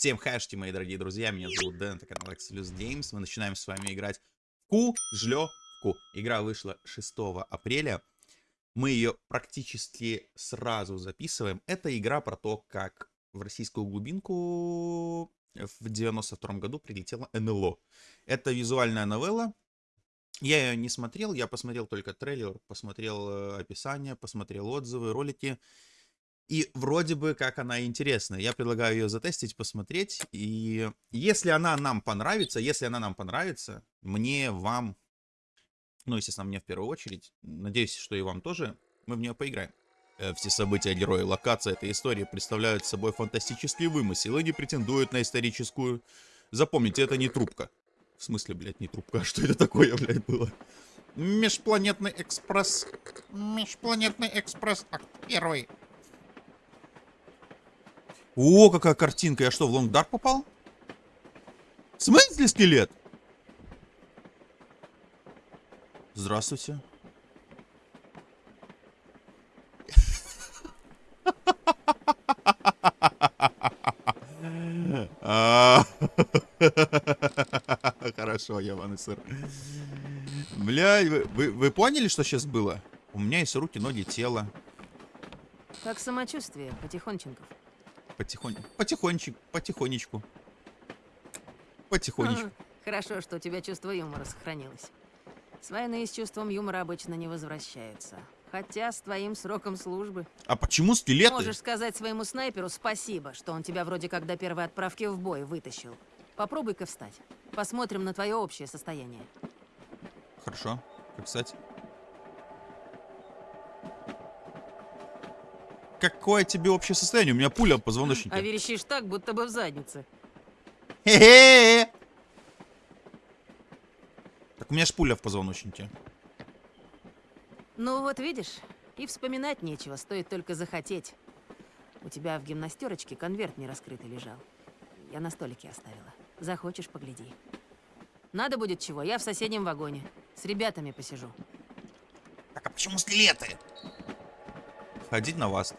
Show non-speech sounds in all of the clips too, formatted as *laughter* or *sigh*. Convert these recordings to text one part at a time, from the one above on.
Всем хэшти, мои дорогие друзья, меня зовут Дэн, это канал Excelus Games. Мы начинаем с вами играть в Ку-Жлё-Ку. Игра вышла 6 апреля. Мы ее практически сразу записываем. Это игра про то, как в российскую глубинку в 92 году прилетела НЛО. Это визуальная новелла. Я ее не смотрел, я посмотрел только трейлер, посмотрел э, описание, посмотрел отзывы, ролики. И вроде бы как она интересная. Я предлагаю ее затестить, посмотреть. И если она нам понравится, если она нам понравится, мне, вам, ну, естественно, мне в первую очередь, надеюсь, что и вам тоже, мы в нее поиграем. Э, все события, герои, локация этой истории представляют собой фантастический вымысел и не претендуют на историческую. Запомните, это не трубка. В смысле, блядь, не трубка? *laughs* А что это такое, блядь, было? Межпланетный экспресс. Межпланетный экспресс. Акт первый. О, какая картинка. Я что, в Лонгдарк попал? В смысле скелет? Здравствуйте. *laughs* Хорошо, ебаный сыр. Блядь, вы, вы, вы поняли, что сейчас было? У меня есть руки, ноги, тело. Как самочувствие, потихонченков. Потихонь... Потихонечку, потихонечку. Потихонечку. Ага. Хорошо, что у тебя чувство юмора сохранилось. С войны с чувством юмора обычно не возвращаются. Хотя с твоим сроком службы... А почему скелеты? Можешь сказать своему снайперу спасибо, что он тебя вроде как до первой отправки в бой вытащил. Попробуй-ка встать. Посмотрим на твое общее состояние. Хорошо. Как встать? Какое тебе общее состояние? У меня пуля в позвоночнике. А верещишь так, будто бы в заднице. Хе-хе! Так у меня ж пуля в позвоночнике. Ну вот видишь, и вспоминать нечего, стоит только захотеть. У тебя в гимнастерочке конверт не раскрытый лежал. Я на столике оставила. Захочешь, погляди. Надо будет чего, я в соседнем вагоне. С ребятами посижу. Так а почему скелеты? Ходить на вас.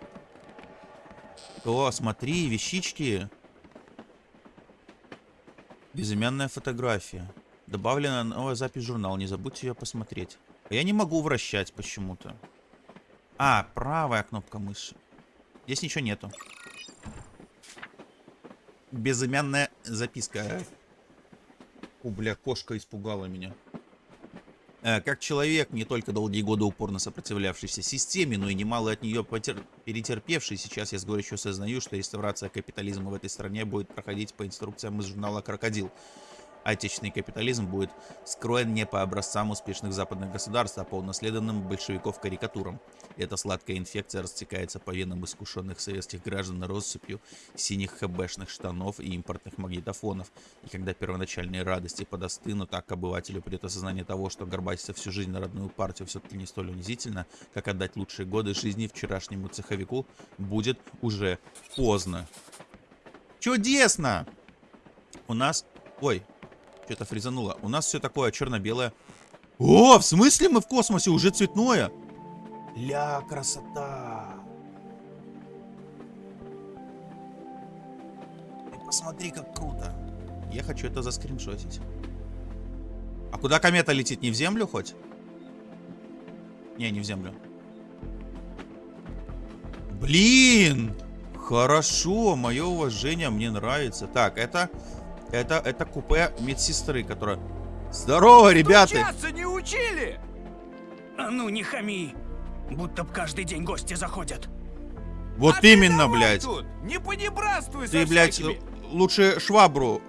О, смотри, вещички. Безымянная фотография. Добавлена новая запись в журнал. Не забудьте ее посмотреть. Я не могу вращать почему-то. А, правая кнопка мыши. Здесь ничего нету. Безымянная записка. О, бля, кошка испугала меня. Э, как человек, не только долгие годы упорно сопротивлявшийся системе, но и немало от нее потер... перетерпевший, сейчас я с горечью осознаю, что реставрация капитализма в этой стране будет проходить по инструкциям из журнала «Крокодил». Отечественный капитализм будет скроен не по образцам успешных западных государств, а по унаследованным большевиков карикатурам. Эта сладкая инфекция растекается по венам искушенных советских граждан россыпью синих хэбэшных штанов и импортных магнитофонов. И когда первоначальные радости подостынут, так к обывателю придет осознание того, что горбатиться всю жизнь на родную партию все-таки не столь унизительно, как отдать лучшие годы жизни вчерашнему цеховику, будет уже поздно. Чудесно! У нас... Ой, что-то фризануло. У нас все такое черно-белое. О, в смысле мы в космосе? Уже цветное? Ля, красота. Ты посмотри, как круто. Я хочу это заскриншотить. А куда комета летит? Не в землю хоть? Не, не в землю. Блин! Хорошо, мое уважение, мне нравится. Так, это это, это купе медсестры, которая... Здорово, ребята! Стучаться не учили! А ну, не хами! Будто б каждый день гости заходят. Вот а именно, блядь. Тут. Не понебратствуй Ты, блядь, всякими. лучше швабру.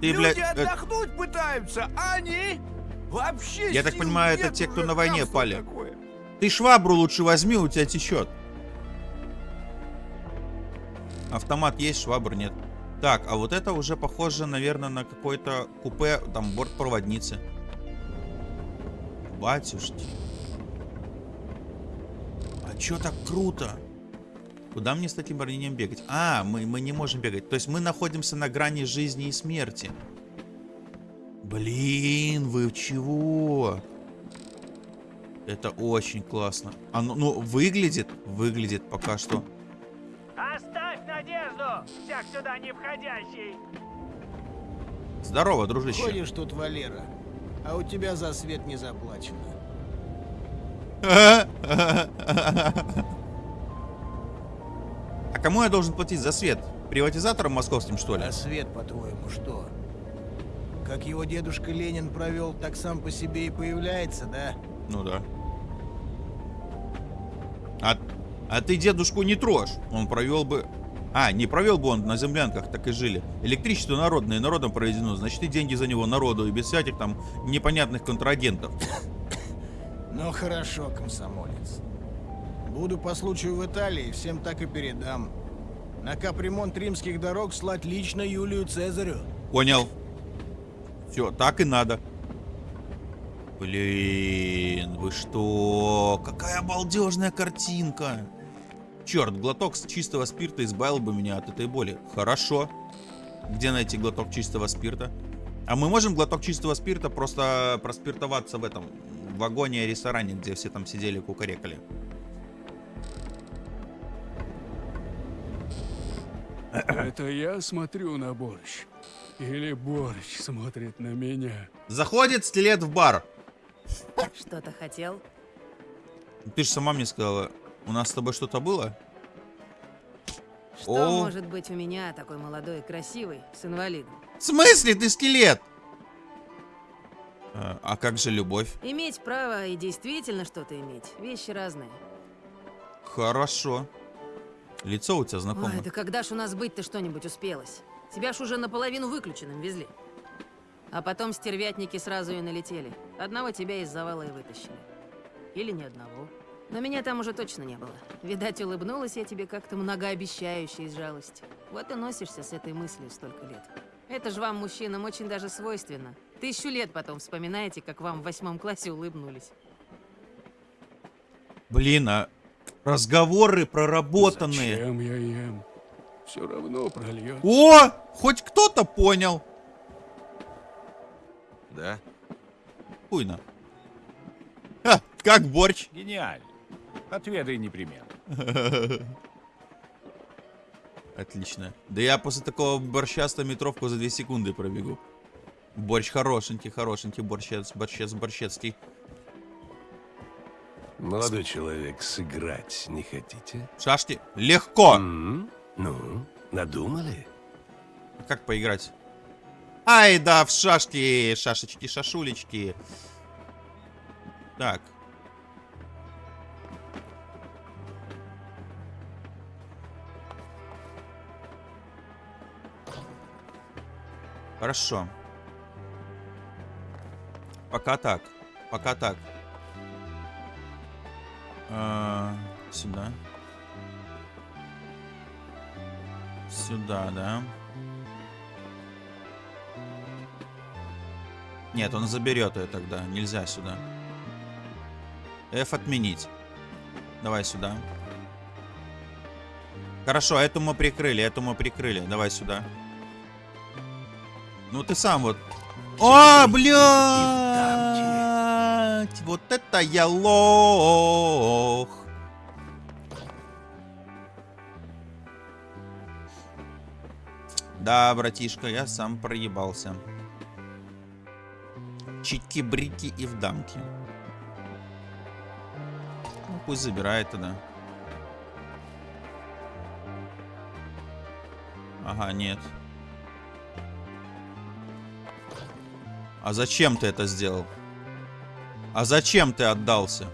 Ты, Люди блядь, отдохнуть это... пытаются, а они вообще Я так понимаю, это те, кто на войне пали. Такое. Ты швабру лучше возьми, у тебя течет. Автомат есть, швабр нет. Так, а вот это уже похоже, наверное, на какой-то купе, там, бортпроводницы. Батюшки. А чё так круто? Куда мне с таким ранением бегать? А, мы, мы не можем бегать. То есть мы находимся на грани жизни и смерти. Блин, вы чего? Это очень классно. Оно, ну, выглядит, выглядит пока что Оставь надежду, всяк сюда не входящий. Здорово, дружище. Ходишь тут, Валера, а у тебя за свет не заплачено. *laughs* А кому я должен платить за свет? Приватизаторам московским, что ли? А свет, по-твоему, что? Как его дедушка Ленин провел, так сам по себе и появляется, да? Ну да. А, а ты дедушку не трожь. Он провел бы... А, не провел бы он на землянках, так и жили. Электричество народное, народом проведено. Значит, и деньги за него народу, и без всяких там непонятных контрагентов. Ну хорошо, комсомолец. Буду по случаю в Италии, всем так и передам. На капремонт римских дорог слать лично Юлию Цезарю. Понял. Все, так и надо. Блин, вы что? Какая балдежная картинка. Черт, глоток с чистого спирта избавил бы меня от этой боли. Хорошо. Где найти глоток чистого спирта? А мы можем глоток чистого спирта просто проспиртоваться в этом в вагоне-ресторане, где все там сидели кукарекали. Это я смотрю на борщ? Или борщ смотрит на меня? Заходит стилет в бар. Что-то хотел? Ты же сама мне сказала, у нас с тобой что-то было? Что О. может быть у меня, такой молодой красивый, с инвалидом? В смысле ты скелет? А, а как же любовь? Иметь право и действительно что-то иметь. Вещи разные. Хорошо. Лицо у тебя знакомое. Ой, да когда ж у нас быть-то что-нибудь успелось? Тебя ж уже наполовину выключенным везли. А потом стервятники сразу и налетели. Одного тебя из завала и вытащили. Или ни одного. Но меня там уже точно не было. Видать, улыбнулась я тебе как-то многообещающе из жалости. Вот и носишься с этой мыслью столько лет. Это же вам, мужчинам, очень даже свойственно. Тысячу лет потом вспоминаете, как вам в восьмом классе улыбнулись. Блин, а разговоры проработанные. Зачем я ем? Все равно прольет. О, хоть кто-то понял. Да? Хуйно. Ха, как борщ. Гениально. Отведай непременно. *laughs* Отлично. Да я после такого борща 100 метровку за 2 секунды пробегу. Борщ хорошенький, хорошенький борщец, борщец, борщецкий. Молодой человек, сыграть не хотите? Шашки? Легко. М? Ну, надумали? Как поиграть? Ай, да, в шашки, шашечки, шашулечки. Так. Хорошо. Пока так. Пока так. А, сюда. Сюда, да. Нет, он заберет ее тогда. Нельзя сюда. F отменить. Давай сюда. Хорошо, эту мы прикрыли, эту мы прикрыли. Давай сюда. Ну ты сам вот. О, блядь! Вот это я лох. Да, братишка, я сам проебался. Чики-брики и в дамки. Ну, пусть забирает тогда. Ага, нет. А зачем ты это сделал? А зачем ты отдался?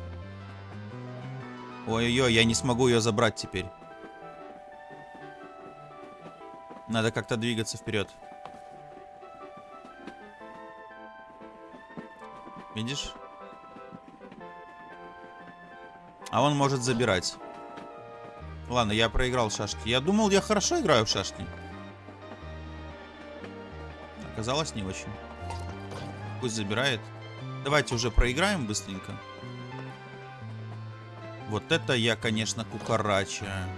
Ой-ой-ой, я не смогу ее забрать теперь. Надо как-то двигаться вперед. Видишь? А он может забирать. Ладно, я проиграл в шашки. Я думал, я хорошо играю в шашки. Оказалось, не очень. Пусть забирает. Давайте уже проиграем быстренько. Вот это я, конечно, кукарача.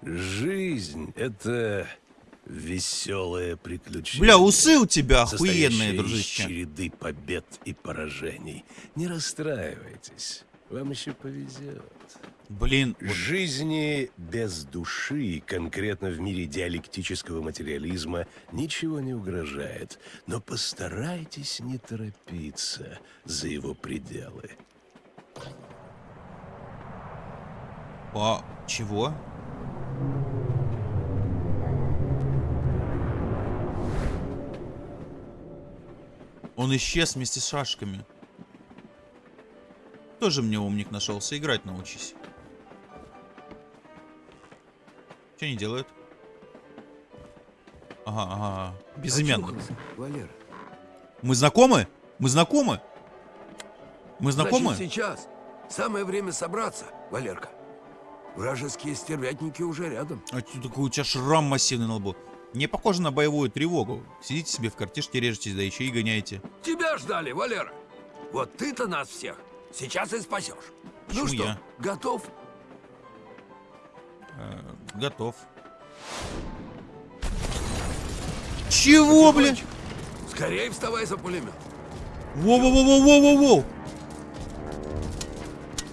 Жизнь — это веселое приключение. Бля, усы у тебя охуенные, дружище. череды побед и поражений. Не расстраивайтесь. Вам еще повезет. Блин, вот Жизни без души, конкретно в мире диалектического материализма, ничего не угрожает. Но постарайтесь не торопиться за его пределы. по... Чего? Он исчез вместе с шашками. Тоже мне умник нашелся. Играть научись. Что они делают? Ага, ага. Безымянный. Очухался, Валера. Мы знакомы? Мы знакомы? Мы знакомы? Значит, сейчас самое время собраться, Валерка. Вражеские стервятники уже рядом. А чё такой у тебя шрам массивный на лбу? Не похоже на боевую тревогу. Сидите себе в картишке, режетесь, да еще и гоняете. Тебя ждали, Валера. Вот ты-то нас всех сейчас и спасешь. Почему ну что, я? готов? Э, готов. Чего, блин? Скорее вставай за пулемет. Воу-воу-воу-воу-воу-воу!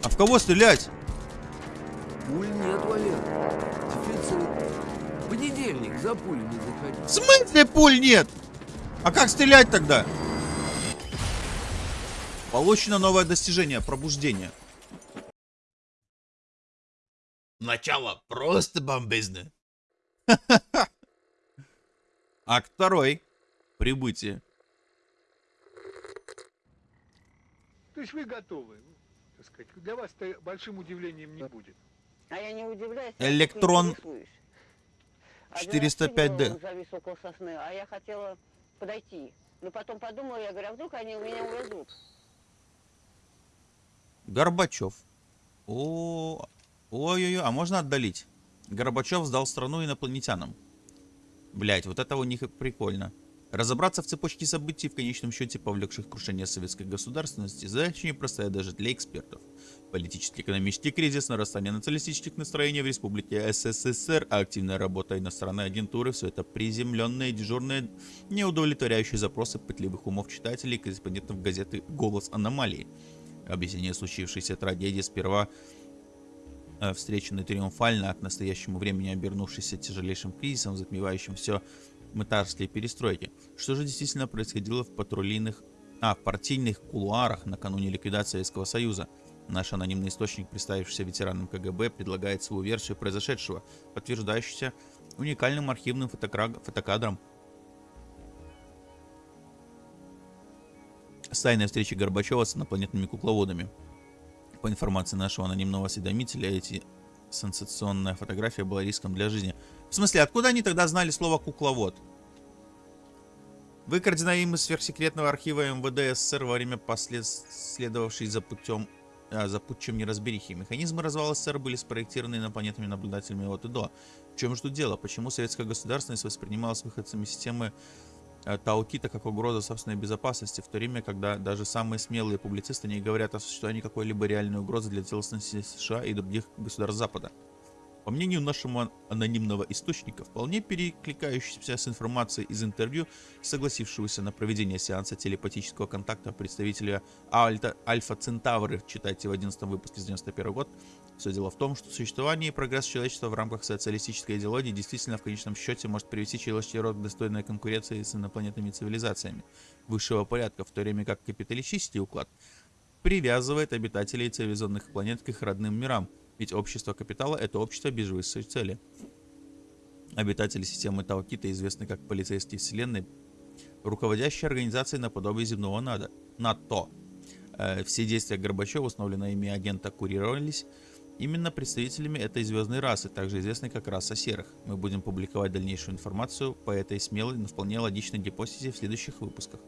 А в кого стрелять? Пуль нет, Валера. Дефицит. Понедельник за пуль не заходи. В смысле пуль нет? А как стрелять тогда? Получено новое достижение пробуждение. Начало просто бомбезное. *laughs* Акт второй. Прибытие. То есть вы готовы, ну, так сказать, для вас это большим удивлением не будет. А я не удивляюсь. Электрон я только интересуюсь. Один раз 405D. сидела, завис около сосны, а я хотела подойти. Но потом подумала, я говорю, а вдруг они у меня увезут? Горбачев. О, ой-ой-ой, а можно отдалить? Горбачев сдал страну инопланетянам. Блять, вот это у них прикольно. Разобраться в цепочке событий, в конечном счете повлекших крушение советской государственности, задача непростая даже для экспертов. Политический экономический кризис, нарастание националистических настроений в Республике СССР, активная работа иностранной агентуры – все это приземленные, дежурные, неудовлетворяющие запросы пытливых умов читателей и корреспондентов газеты «Голос аномалии». Объяснение случившейся трагедии сперва встреченный триумфально, а к настоящему времени обернувшийся тяжелейшим кризисом, затмевающим все мытарские перестройки. Что же действительно происходило в патрульных, а, в партийных кулуарах накануне ликвидации Советского Союза? Наш анонимный источник, представившийся ветераном КГБ, предлагает свою версию произошедшего, подтверждающуюся уникальным архивным фотокадром с тайной встречи Горбачева с инопланетными кукловодами. По информации нашего анонимного осведомителя, эти сенсационная фотография была риском для жизни. В смысле, откуда они тогда знали слово «кукловод»? Выкрадено им из сверхсекретного архива МВД СССР во время последовавшей за путем а, за путчем неразберихи. Механизмы развала СССР были спроектированы инопланетными наблюдателями от и до. В чем же тут дело? Почему советская государственность воспринималась выходцами системы Таукита как угроза собственной безопасности, в то время, когда даже самые смелые публицисты не говорят о существовании какой-либо реальной угрозы для целостности США и других государств Запада. По мнению нашего анонимного источника, вполне перекликающийся с информацией из интервью, согласившегося на проведение сеанса телепатического контакта представителя Альфа Центавры, читайте в 11 выпуске с 91 год, все дело в том, что существование и прогресс человечества в рамках социалистической идеологии действительно в конечном счете может привести человеческий род к достойной конкуренции с инопланетными цивилизациями высшего порядка, в то время как капиталистический уклад привязывает обитателей цивилизованных планет к их родным мирам, ведь общество капитала – это общество без высшей цели. Обитатели системы Таукита известны как полицейские вселенной, руководящие организацией наподобие земного НАДО, НАТО. Э, Все действия Горбачева, установленные ими агента, курировались именно представителями этой звездной расы, также известной как раса серых. Мы будем публиковать дальнейшую информацию по этой смелой, но вполне логичной гипотезе в следующих выпусках.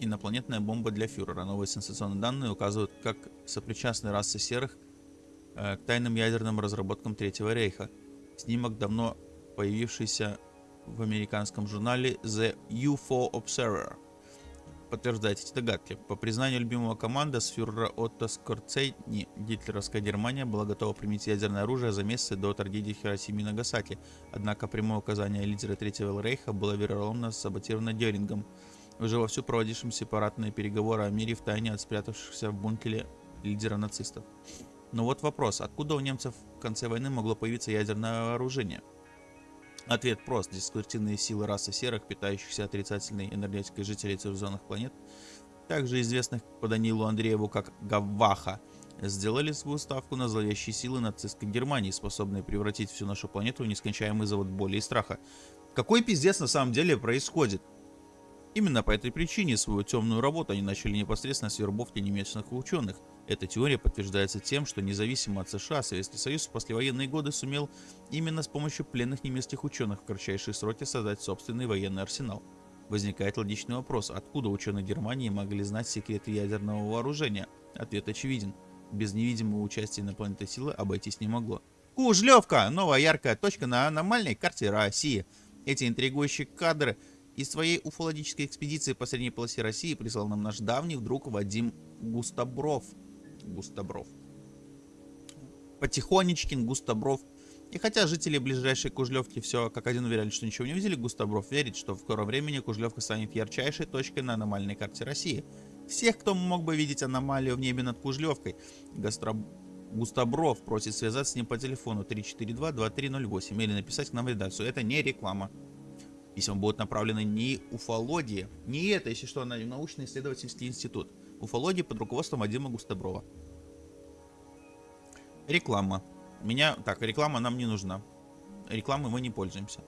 Инопланетная бомба для фюрера. Новые сенсационные данные указывают, как сопричастны расы серых э, к тайным ядерным разработкам Третьего Рейха. Снимок, давно появившийся в американском журнале The UFO Observer, подтверждает эти догадки. По признанию любимого команда с фюрера Отто Скорцейни, гитлеровская Германия была готова применить ядерное оружие за месяцы до трагедии в Хиросиме и Нагасаки. Однако прямое указание лидера Третьего Рейха было вероломно саботировано Дерингом, уже вовсю проводившим сепаратные переговоры о мире в тайне от спрятавшихся в бункере лидера нацистов. Но вот вопрос, откуда у немцев в конце войны могло появиться ядерное вооружение? Ответ прост. Деструктивные силы расы серых, питающихся отрицательной энергетикой жителей цивилизованных планет, также известных по Данилу Андрееву как Гаваха, сделали свою ставку на зловещие силы нацистской Германии, способные превратить всю нашу планету в нескончаемый завод боли и страха. Какой пиздец на самом деле происходит? Именно по этой причине свою темную работу они начали непосредственно с вербовки немецких ученых. Эта теория подтверждается тем, что независимо от США, Советский Союз в послевоенные годы сумел именно с помощью пленных немецких ученых в кратчайшие сроки создать собственный военный арсенал. Возникает логичный вопрос, откуда ученые Германии могли знать секреты ядерного вооружения? Ответ очевиден. Без невидимого участия инопланетной силы обойтись не могло. Кужлевка! Новая яркая точка на аномальной карте России. Эти интригующие кадры из своей уфологической экспедиции по средней полосе России прислал нам наш давний друг Вадим Густобров. Густобров. Потихонечкин Густобров. И хотя жители ближайшей Кужлевки все как один уверяли, что ничего не увидели, Густобров верит, что в скором времени Кужлевка станет ярчайшей точкой на аномальной карте России. Всех, кто мог бы видеть аномалию в небе над Кужлевкой, Гастро... Густобров просит связаться с ним по телефону 342-2308 или написать к нам в редакцию. Это не реклама. Письма будут направлены не уфологии, не это, если что, на научно-исследовательский институт. Уфологии под руководством Вадима Густоброва. Реклама. Меня... Так, реклама нам не нужна. Рекламой мы не пользуемся.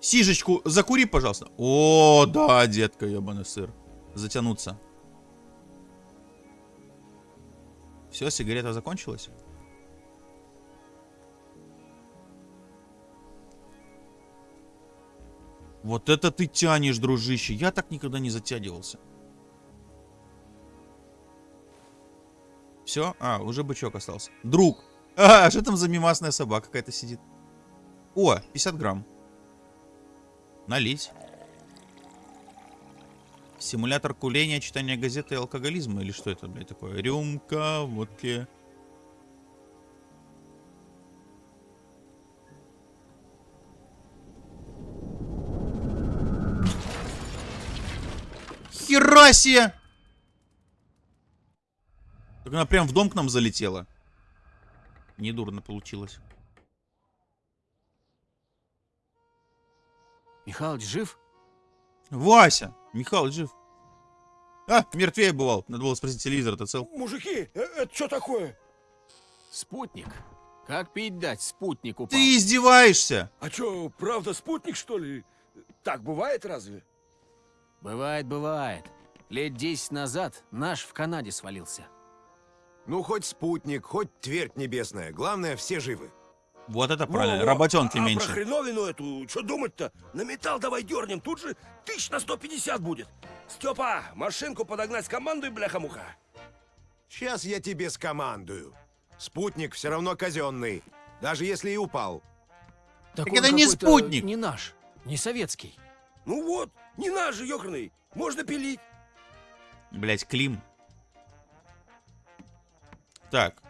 Сижечку закури, пожалуйста. О, да, детка, ебаный сыр. Затянуться. Все, сигарета закончилась? Вот это ты тянешь, дружище. Я так никогда не затягивался. Все? А, уже бычок остался. Друг. А, что там за мимасная собака какая-то сидит? О, 50 грамм. Налить. Симулятор куления, читания газеты и алкоголизма. Или что это, блядь, такое? Рюмка, водки. Хера себе! Так она прям в дом к нам залетела. Недурно получилось. Михалыч жив? Вася! Михалыч жив. А, мертвее бывал. Надо было спросить, телевизор-то цел. Мужики, э, это что такое? Спутник. Как пить дать? Спутник упал. Ты издеваешься? А что, правда спутник, что ли? Так бывает разве? Бывает, бывает. Лет 10 назад наш в Канаде свалился. Ну, хоть спутник, хоть твердь небесная. Главное, все живы. Вот это правильно. Во-во. Работенки а, меньше. А про хреновину эту, что думать-то? На металл давай дернем, тут же тысяч на 150 будет. Степа, машинку подогнать с командой, бляха-муха. Сейчас я тебе скомандую. Спутник все равно казенный, даже если и упал. Так, Так это не спутник. Не наш, не советский. Ну вот, не наш же, ёкарный. Можно пилить. Блять, Клим. Так.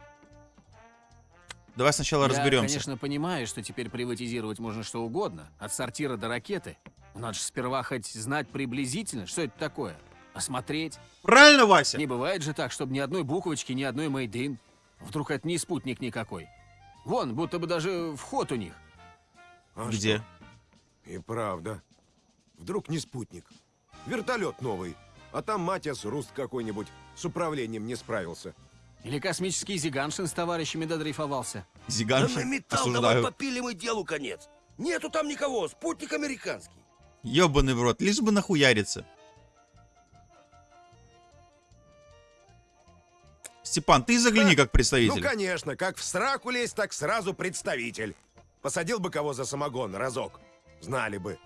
Давай сначала Я, разберемся. конечно, понимаю, что теперь приватизировать можно что угодно, от сортира до ракеты. Надо же сперва хоть знать приблизительно, что это такое. Осмотреть. Правильно, Вася? Не бывает же так, чтобы ни одной буквочки, ни одной мейдин. Вдруг это не спутник никакой. Вон, будто бы даже вход у них. А Где? что? И правда. Вдруг не спутник. Вертолет новый. А там Матиас Руст какой-нибудь с управлением не справился. Или космический Зиганшин с товарищами додрейфовался. Да на Зиганшин. металл давай Осуждаю. попилим и делу конец. Нету там никого, спутник американский. Ёбаный в рот. Лишь бы нахуяриться. Степан, ты загляни как Ну, представитель. конечно, как в сраку лезть, так сразу представитель. Посадил бы кого за самогон разок. Знали бы.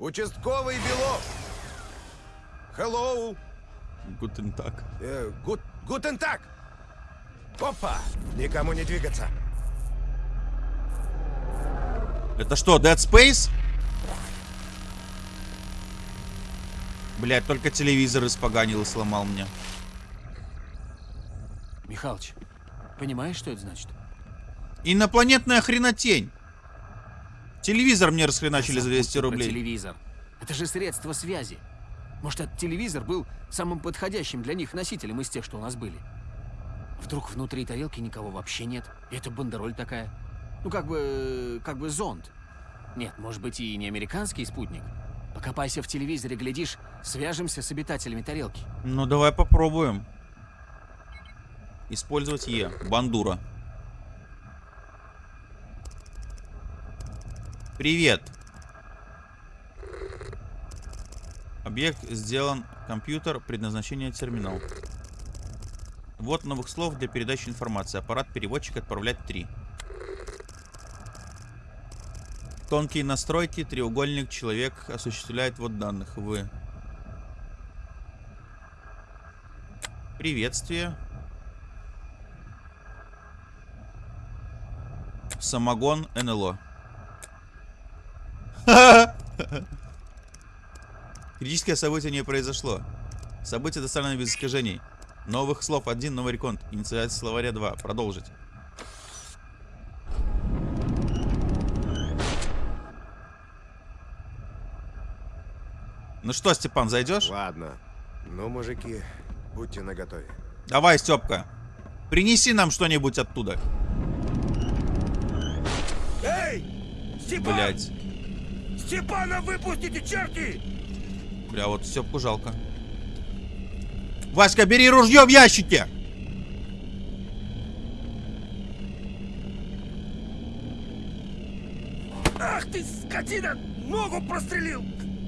Участковый Белов. Hello. Гутен так. Гут, гутен так. Опа. Никому не двигаться. Это что, Dead Space? Блять, только телевизор испоганил и сломал мне. Михалыч, понимаешь, что это значит? Инопланетная хренотень. Телевизор мне расхреначили за Забудьте 200 про рублей. телевизор. Это же средство связи. Может, этот телевизор был самым подходящим для них носителем из тех, что у нас были? Вдруг внутри тарелки никого вообще нет, и это бандероль такая. Ну, как бы... как бы зонд. Нет, может быть, и не американский спутник. Покопайся в телевизоре, глядишь, свяжемся с обитателями тарелки. Ну, давай попробуем. Использовать Е. Бандура. Привет. Объект сделан. Компьютер. Предназначение терминал. Вот новых слов для передачи информации. Аппарат переводчик отправлять 3. Тонкие настройки. Треугольник. Человек осуществляет вот данных. Вы. Приветствие. Самогон НЛО. *laughs* Критическое событие не произошло. Событие доставлено без искажений. Новых слов 1, новый реконт. Инициация словаря 2. Продолжить. Ну что, Степан, зайдешь? Ладно. Ну, мужики, будьте наготове. Давай, Степка. Принеси нам что-нибудь оттуда. Эй! Степан! Блять. Степана выпустите, черти! Бля, вот Степку жалко. Васька, бери ружье в ящике! Ах ты, скотина! Ногу прострелил!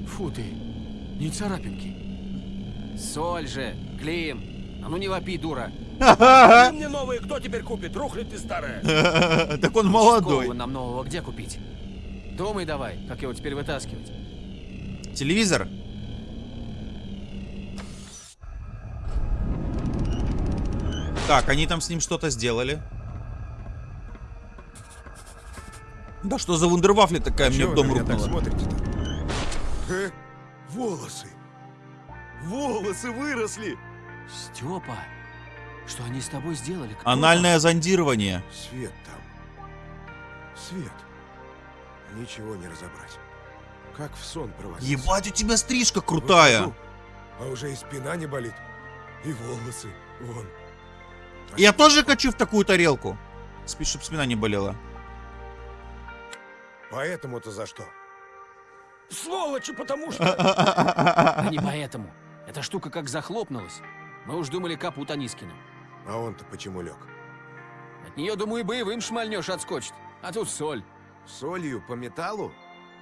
Фу ты, не царапинки. Соль же, Клим. А ну не вопи, дура. Мне новые кто теперь купит? Рухлядь ты старая. *laughs* Так он молодой. нам нового где купить? Думай давай, как его теперь вытаскивать. Телевизор? Так, они там с ним что-то сделали. Да что за вундервафля такая мне Чего в дом рухнула? смотрите-то? Э? Волосы! Волосы выросли! Степа, что они с тобой сделали? Кто Анальное зондирование. Свет там. Свет. Ничего не разобрать. Как в сон провалился. Ебать, у тебя стрижка Вот крутая. хожу, А уже и спина не болит. И волосы. Вон. Я тоже хочу в такую тарелку. Спи, чтоб спина не болела. Поэтому-то за что? Сволочи, потому что... Да *laughs* не поэтому. Эта штука как захлопнулась. Мы уж думали капут Анискину. А он-то почему лег? От нее, думаю, и боевым шмальнешь отскочит. А тут соль. Солью по металлу?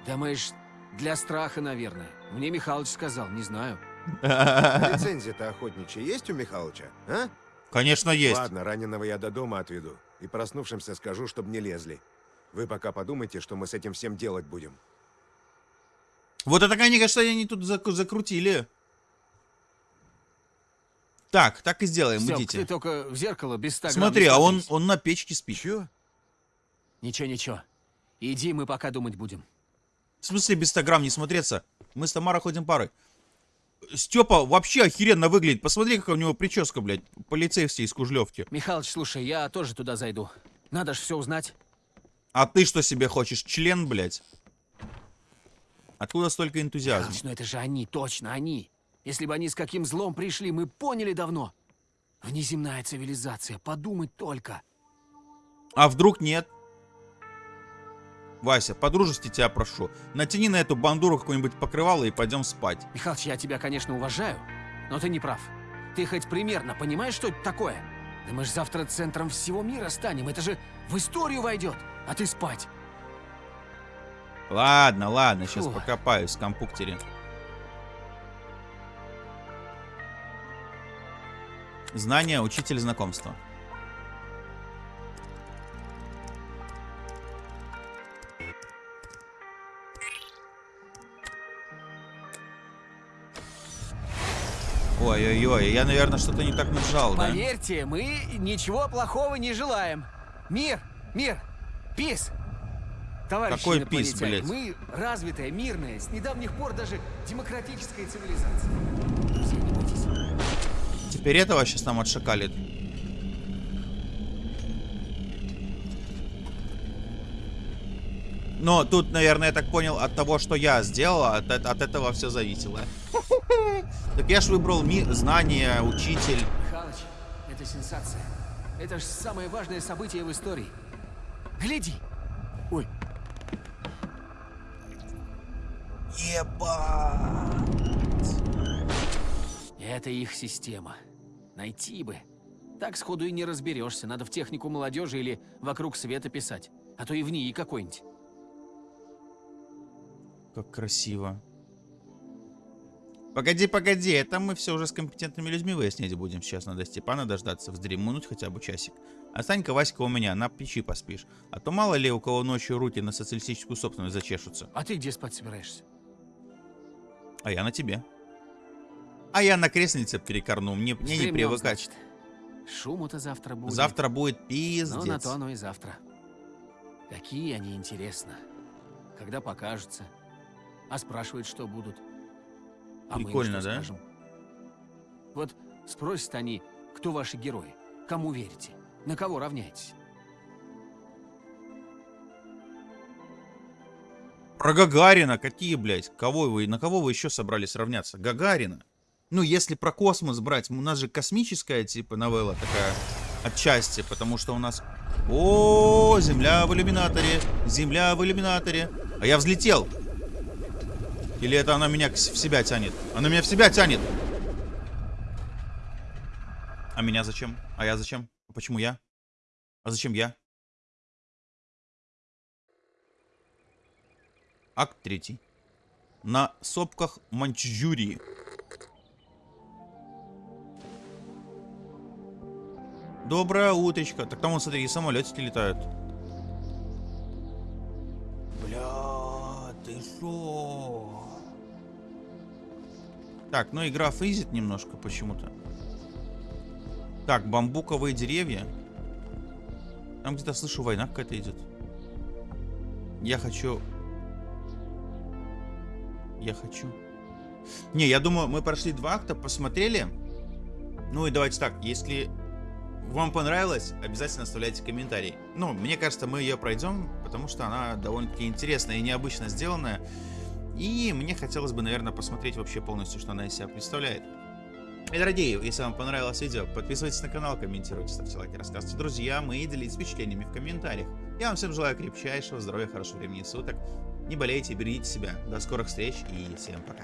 Думаешь, для страха, наверное. Мне Михалыч сказал, не знаю. *laughs* *laughs* Лицензия-то охотничья есть у Михалыча, а? Конечно, есть. Ладно, раненого я до дома отведу. И проснувшимся скажу, чтобы не лезли. Вы пока подумайте, что мы с этим всем делать будем. Вот это, конечно, они тут зак- закрутили. Так, так и сделаем, Стёп, идите. ты только в зеркало без 100 грамм Смотри, а он, он на печке спит. Чё? Ничего, ничего. Иди, мы пока думать будем. В смысле без 100 грамм не смотреться? Мы с Тамарой ходим парой. Степа вообще охеренно выглядит. Посмотри, какая у него прическа, блядь. Полицейский из Кужлевки. Михалыч, слушай, я тоже туда зайду. Надо ж все узнать. А ты что себе хочешь? Член, блядь? Откуда столько энтузиазма? Михалыч, ну это же они, точно они. Если бы они с каким злом пришли, мы поняли давно. Внеземная цивилизация, подумать только. А вдруг нет? Вася, по-дружески тебя прошу. Натяни на эту бандуру какое-нибудь покрывало и пойдем спать. Михалыч, я тебя, конечно, уважаю, но ты не прав. Ты хоть примерно понимаешь, что это такое? Да мы же завтра центром всего мира станем. Это же в историю войдет. А ты спать. Ладно, ладно, сейчас Фу. покопаюсь в компьютере. Знание, учитель знакомства. Ой-ой-ой, я, наверное, что-то не так нажал, да? Поверьте, мы ничего плохого не желаем. Мир, мир, пис. Товарищи Какой пис, блядь? Мы развитая, мирная, с недавних пор даже демократическая цивилизация. Теперь этого сейчас нам отшакалит. Но тут, наверное, я так понял, от того, что я сделал, от, от- от этого все зависело. *laughs* Так я ж выбрал ми знания, учитель. Михалыч, это сенсация. Это ж самое важное событие в истории. Гляди! Ой, это их система. Найти бы. Так сходу и не разберешься. Надо в технику молодежи или вокруг света писать. А то и в ней какой-нибудь. Как красиво. Погоди, погоди, это мы все уже с компетентными людьми выяснять будем. Сейчас надо Степана дождаться, вздремнуть хотя бы часик. А Санька, Васька у меня, на печи поспишь. А то мало ли у кого ночью руки на социалистическую собственность зачешутся. А ты где спать собираешься? А я на тебе. А я на креслице перекорну, мне, мне не привыкать. значит. Шуму-то завтра будет. Завтра будет пиздец. Ну, на то оно и завтра. Какие они, интересно. Когда покажутся. А спрашивают, что будут. А мы Прикольно, что да? скажем? Вот спросят они, кто ваши герои, кому верите, на кого равняетесь. Про Гагарина какие, блядь? Кого вы, на кого вы еще собрались равняться? Гагарина. Ну, если про космос брать, у нас же космическая, типа, новелла такая отчасти, потому что у нас... О, Земля в иллюминаторе, Земля в иллюминаторе. А я взлетел. Или это она меня в себя тянет? Она меня в себя тянет. А меня зачем? А я зачем? Почему я? А зачем я? Акт третий. На сопках Манчжурии. Доброе утречко. Так там, вон, смотри, и самолетики летают. Бля, ты шо? Так, ну игра фризит немножко почему-то. Так, бамбуковые деревья. Там где-то слышу, война какая-то идет. Я хочу... Я хочу... Не, я думаю, мы прошли два акта, посмотрели. Ну и давайте так, если вам понравилось, обязательно оставляйте комментарий. Ну, мне кажется, мы ее пройдем, потому что она довольно-таки интересная и необычно сделанная. И мне хотелось бы, наверное, посмотреть вообще полностью, что она из себя представляет. И, дорогие, если вам понравилось видео, подписывайтесь на канал, комментируйте, ставьте лайки, рассказывайте друзьям и делитесь впечатлениями в комментариях. Я вам всем желаю крепчайшего здоровья, хорошего времени суток. Не болейте, берегите себя. До скорых встреч и всем пока.